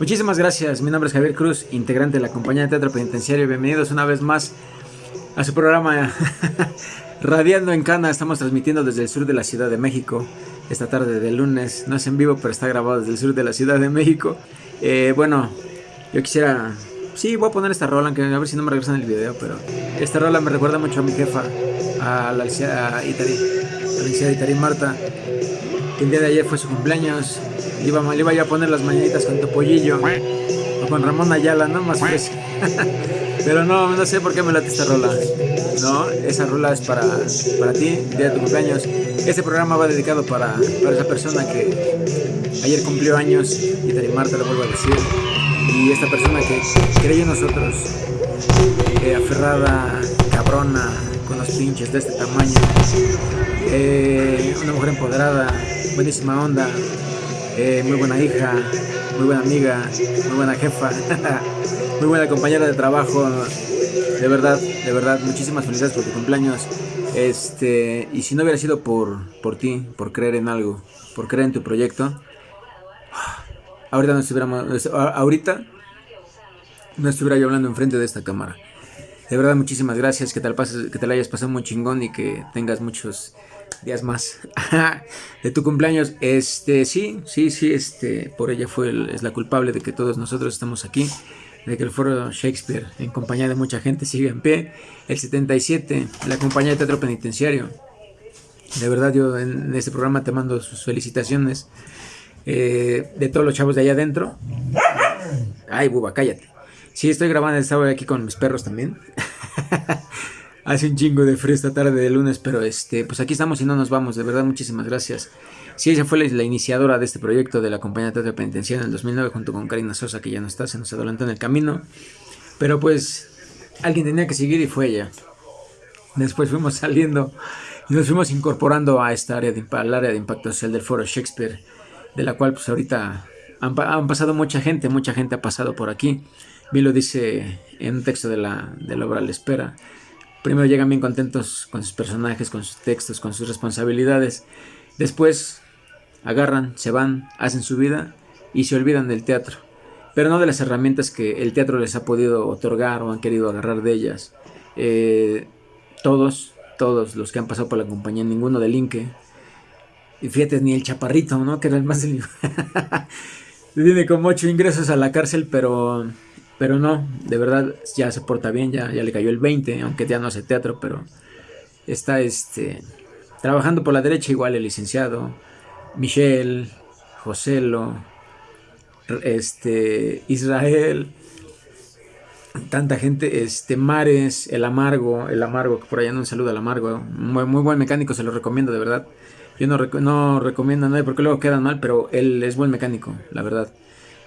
Muchísimas gracias, mi nombre es Javier Cruz, integrante de la compañía de teatro penitenciario. Bienvenidos una vez más a su programa Radiando en Cana. Estamos transmitiendo desde el sur de la Ciudad de México esta tarde de lunes. No es en vivo, pero está grabado desde el sur de la Ciudad de México. Eh, bueno, yo quisiera... Sí, voy a poner esta rola, aunque a ver si no me regresan el video, pero esta rola me recuerda mucho a mi jefa, a la licenciada Itari, la Itari Marta, que el día de ayer fue su cumpleaños le iba, le iba a poner las mañanitas con Topollillo o con Ramón Ayala, ¿no? Más pues. Pero no, no sé por qué me late esta rola. No, esa rola es para, para ti, día de tu cumpleaños. Este programa va dedicado para, para esa persona que ayer cumplió años y te Marta lo vuelvo a decir. Y esta persona que creyó en nosotros, eh, aferrada, cabrona, con los pinches de este tamaño. Eh, una mujer empoderada, buenísima onda, eh, muy buena hija, muy buena amiga, muy buena jefa, muy buena compañera de trabajo. De verdad, de verdad, muchísimas felicidades por tu cumpleaños. Este, y si no hubiera sido por, por ti, por creer en algo, por creer en tu proyecto, ahorita no estuviéramos, ahorita no estuviera yo hablando enfrente de esta cámara. De verdad, muchísimas gracias, que te, pases, que te la hayas pasado muy chingón y que tengas muchos días más de tu cumpleaños. Este, sí, sí, sí, este, por ella fue es la culpable de que todos nosotros estamos aquí, de que el foro Shakespeare, en compañía de mucha gente, sigue en pie. El 77, la compañía de teatro penitenciario. De verdad, yo en este programa te mando sus felicitaciones eh, de todos los chavos de allá adentro. Ay, buba, cállate. Sí, estoy grabando, estaba aquí con mis perros también. Hace un chingo de frío esta tarde de lunes, pero este, pues aquí estamos y no nos vamos. De verdad, muchísimas gracias. Sí, ella fue la, iniciadora de este proyecto de la compañía teatro penitenciario en el 2009 junto con Karina Sosa, que ya no está, se nos adelantó en el camino. Pero pues alguien tenía que seguir y fue ella. Después fuimos saliendo y nos fuimos incorporando a esta área de, al área de impacto social del foro Shakespeare, de la cual pues ahorita han, han pasado mucha gente, mucha gente ha pasado por aquí. Vi lo dice en un texto de la, de la obra La Espera Primero llegan bien contentos con sus personajes, con sus textos, con sus responsabilidades. Después agarran, se van, hacen su vida y se olvidan del teatro. Pero no de las herramientas que el teatro les ha podido otorgar o han querido agarrar de ellas. Eh, todos, todos los que han pasado por la compañía, ninguno delinque. Y fíjate, ni el chaparrito, ¿no? Que era el más... Tiene como ocho ingresos a la cárcel, pero pero no, de verdad ya se porta bien, ya, ya le cayó el 20, aunque ya no hace teatro, pero está este, trabajando por la derecha igual el licenciado, Michelle, Joselo, este, Israel, tanta gente, este, Mares, el Amargo, el Amargo, que por allá no un saludo al Amargo, muy, buen mecánico, se lo recomiendo de verdad. Yo no, no recomiendo a nadie porque luego quedan mal, pero él es buen mecánico, la verdad.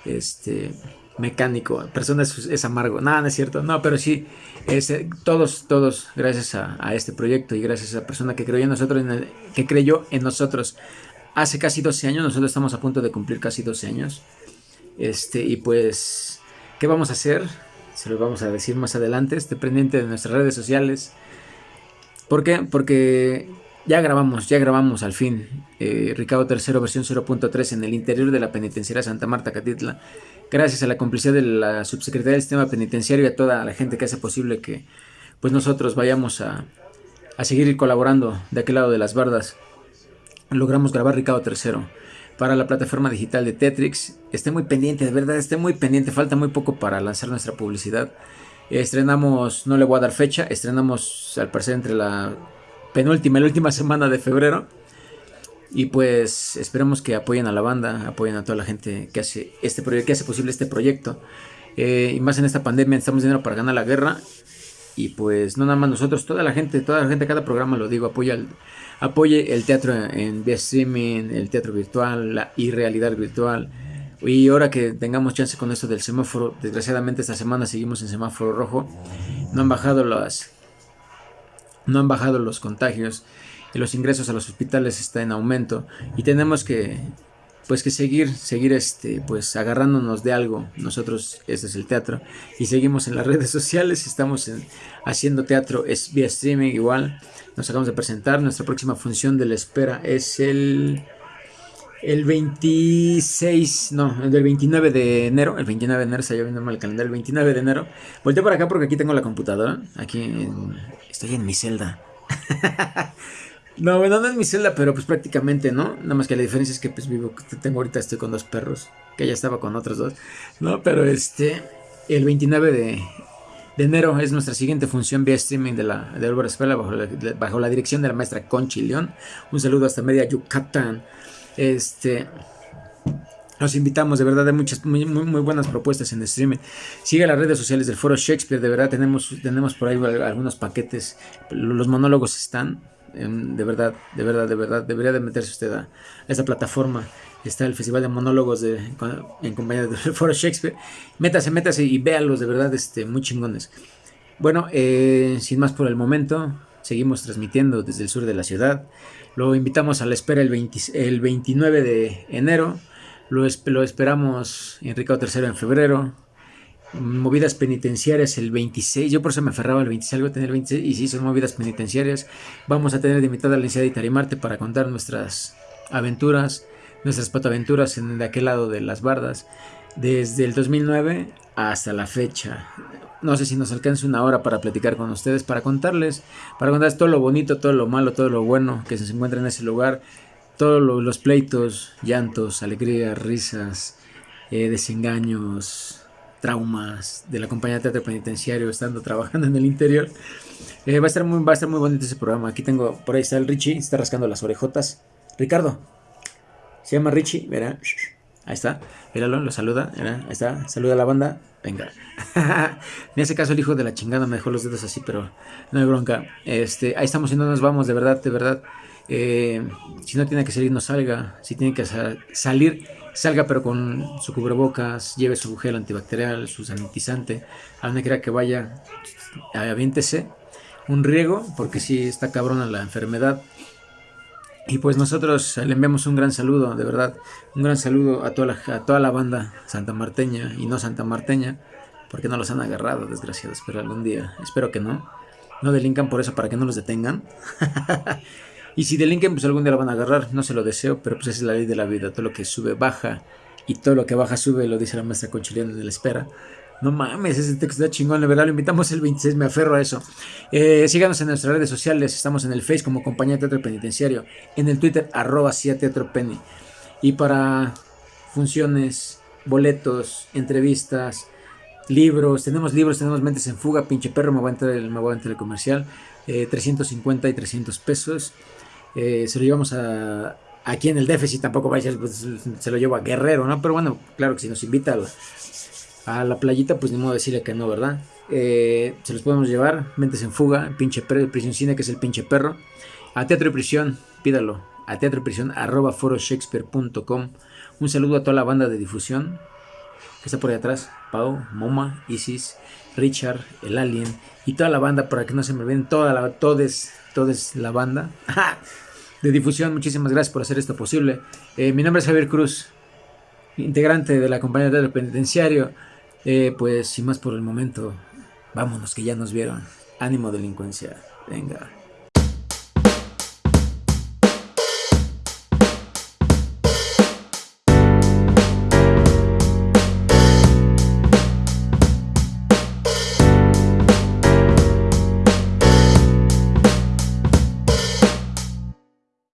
Este, mecánico, persona es, amargo. Nada, no es cierto. No, pero sí, eh, todos, todos, gracias a, este proyecto y gracias a esa persona que creyó en nosotros, que creyó en nosotros hace casi 12 años. Nosotros estamos a punto de cumplir casi 12 años. Este, y pues, ¿qué vamos a hacer? Se lo vamos a decir más adelante. Esté pendiente de nuestras redes sociales. ¿Por qué? Porque ya grabamos, ya grabamos al fin. Eh, Ricardo III versión 0.3 en el interior de la penitenciaria Santa Marta Catitla gracias a la complicidad de la subsecretaría del sistema penitenciario y a toda la gente que hace posible que pues nosotros vayamos a, seguir colaborando de aquel lado de las bardas. Logramos grabar Ricardo III para la plataforma digital de Tetrix. Esté muy pendiente, de verdad, esté muy pendiente. Falta muy poco para lanzar nuestra publicidad. Estrenamos, no le voy a dar fecha, estrenamos al parecer entre la penúltima la última semana de febrero. Y pues esperemos que apoyen a la banda, apoyen a toda la gente que hace este proyecto, que hace posible este proyecto. Eh, y más en esta pandemia necesitamos dinero para ganar la guerra. Y pues no nada más nosotros, toda la gente, toda la gente, cada programa lo digo, apoya el, apoye el teatro en vía streaming, el teatro virtual, la irrealidad virtual. Y ahora que tengamos chance con esto del semáforo, desgraciadamente esta semana seguimos en semáforo rojo. No han bajado las no han bajado los contagios los ingresos a los hospitales está en aumento y tenemos que pues que seguir seguir este pues agarrándonos de algo. Nosotros este es el teatro y seguimos en las redes sociales estamos haciendo teatro es vía streaming igual. Nos acabamos de presentar nuestra próxima función de la espera es el el 26, no, el del 29 de enero, el 29 de enero, se viendo mal el calendario, el 29 de enero. Volteo por acá porque aquí tengo la computadora. Aquí estoy en mi celda. no, bueno, no es mi celda, pero pues prácticamente, ¿no? Nada más que la diferencia es que pues vivo, tengo ahorita estoy con dos perros, que ya estaba con otros dos. No, pero este, el 29 de, enero es nuestra siguiente función vía streaming de la de Álvaro Escuela bajo la, bajo la dirección de la maestra Conchi León. Un saludo hasta media Yucatán. Este. Los invitamos, de verdad, hay muchas muy, muy, buenas propuestas en streaming. Sigue las redes sociales del Foro Shakespeare, de verdad, tenemos, tenemos por ahí algunos paquetes. Los monólogos están, de verdad, de verdad, de verdad, debería de meterse usted a, esta plataforma. Está el Festival de Monólogos en compañía del Foro Shakespeare. Métase, métase y véalos, de verdad, este, muy chingones. Bueno, eh, sin más por el momento, seguimos transmitiendo desde el sur de la ciudad. Lo invitamos a la espera el, 29 de enero. Lo, esperamos en Ricardo III en febrero. Movidas penitenciarias el 26. Yo por eso me aferraba al 26, algo tener el 26. Y sí, son movidas penitenciarias. Vamos a tener de invitada a la licenciada Itarimarte para contar nuestras aventuras, nuestras patoaventuras en de aquel lado de las bardas. Desde el 2009 hasta la fecha. No sé si nos alcanza una hora para platicar con ustedes, para contarles, para contarles todo lo bonito, todo lo malo, todo lo bueno que se encuentra en ese lugar, todos los pleitos, llantos, alegrías, risas, eh, desengaños, traumas de la compañía de teatro penitenciario estando trabajando en el interior. Eh, va, a estar muy, va a estar muy bonito ese programa. Aquí tengo, por ahí está el Richie, está rascando las orejotas. Ricardo, se llama Richie, verá. Ahí está, míralo, lo saluda, ahí está, saluda a la banda. Venga. en ese caso el hijo de la chingada me dejó los dedos así, pero no hay bronca. Este, ahí estamos y no nos vamos, de verdad, de verdad. Eh, si no tiene que salir, no salga. Si tiene que salir, salga pero con su cubrebocas, lleve su gel antibacterial, su sanitizante. A donde quiera que vaya, aviéntese un riego, porque si está cabrona la enfermedad. Y pues nosotros le enviamos un gran saludo, de verdad, un gran saludo a toda la, a toda la banda santamarteña y no santamarteña, porque no los han agarrado, desgraciados, pero algún día, espero que no. No delincan por eso, para que no los detengan. y si delinquen, pues algún día lo van a agarrar, no se lo deseo, pero pues esa es la ley de la vida, todo lo que sube baja y todo lo que baja sube, lo dice la maestra Conchiliana de la espera. No mames, ese texto está chingón, de verdad. Lo invitamos el 26, me aferro a eso. Eh, síganos en nuestras redes sociales. Estamos en el Face como Compañía Teatro Penitenciario. En el Twitter, arroba Teatro Penny. Y para funciones, boletos, entrevistas, libros. Tenemos libros, tenemos Mentes en Fuga. Pinche perro, me va a entrar el, me va a entrar el comercial. 350 eh, y 300 pesos. Eh, se lo llevamos a, aquí en el déficit tampoco vaya, pues, se lo llevo a Guerrero, ¿no? Pero bueno, claro que si nos invita a, la playita, pues ni modo decirle que no, ¿verdad? Eh, se los podemos llevar, mentes en fuga, pinche perro, prisión cine, que es el pinche perro. A Teatro y Prisión, pídalo. A Teatro y Prisión, arroba foroshakespeare.com. Un saludo a toda la banda de difusión que está por ahí atrás. Pau, Moma, Isis, Richard, el Alien y toda la banda, para que no se me ven, toda la, todes la banda de difusión. Muchísimas gracias por hacer esto posible. Eh, mi nombre es Javier Cruz, integrante de la compañía de penitenciario. Eh, pues sin más por el momento, vámonos que ya nos vieron. Ánimo delincuencia. Venga.